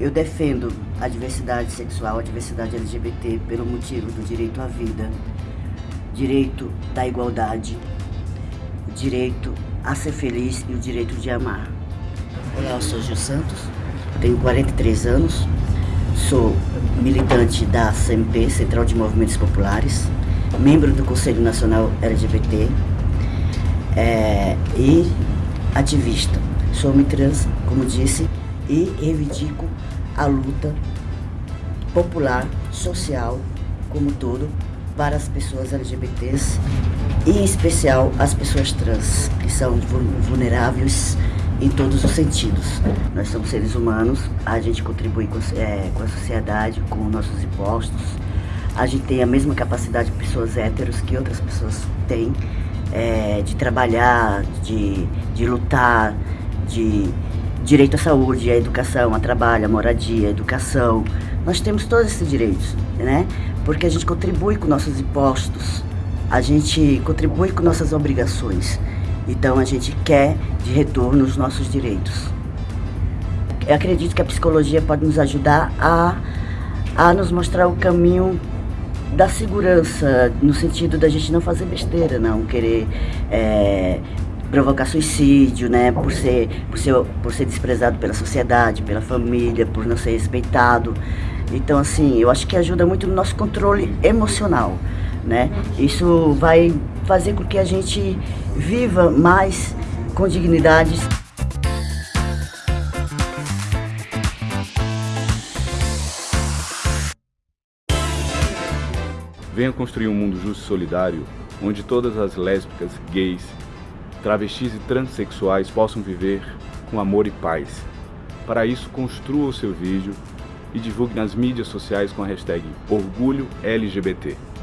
Eu defendo a diversidade sexual, a diversidade LGBT pelo motivo do direito à vida, direito da igualdade, direito a ser feliz e o direito de amar. Olá, eu sou Gil Santos, tenho 43 anos, sou militante da CMP, Central de Movimentos Populares, membro do Conselho Nacional LGBT é, e ativista. Sou homem trans, como disse, e reivindico a luta popular, social, como todo, para as pessoas LGBTs e em especial as pessoas trans, que são vulneráveis em todos os sentidos. Nós somos seres humanos, a gente contribui com, é, com a sociedade, com nossos impostos, a gente tem a mesma capacidade de pessoas héteros que outras pessoas têm, é, de trabalhar, de, de lutar, de direito à saúde, à educação, a trabalho, à moradia, à educação. Nós temos todos esses direitos, né? Porque a gente contribui com nossos impostos, a gente contribui com nossas obrigações. Então a gente quer de retorno os nossos direitos. Eu acredito que a psicologia pode nos ajudar a, a nos mostrar o caminho da segurança, no sentido da gente não fazer besteira, não querer é, provocar suicídio, né, por ser, por ser, por ser desprezado pela sociedade, pela família, por não ser respeitado. Então, assim, eu acho que ajuda muito no nosso controle emocional, né? Isso vai fazer com que a gente viva mais com dignidade. Venha construir um mundo justo e solidário, onde todas as lésbicas, gays, travestis e transexuais possam viver com amor e paz. Para isso, construa o seu vídeo e divulgue nas mídias sociais com a hashtag OrgulhoLGBT.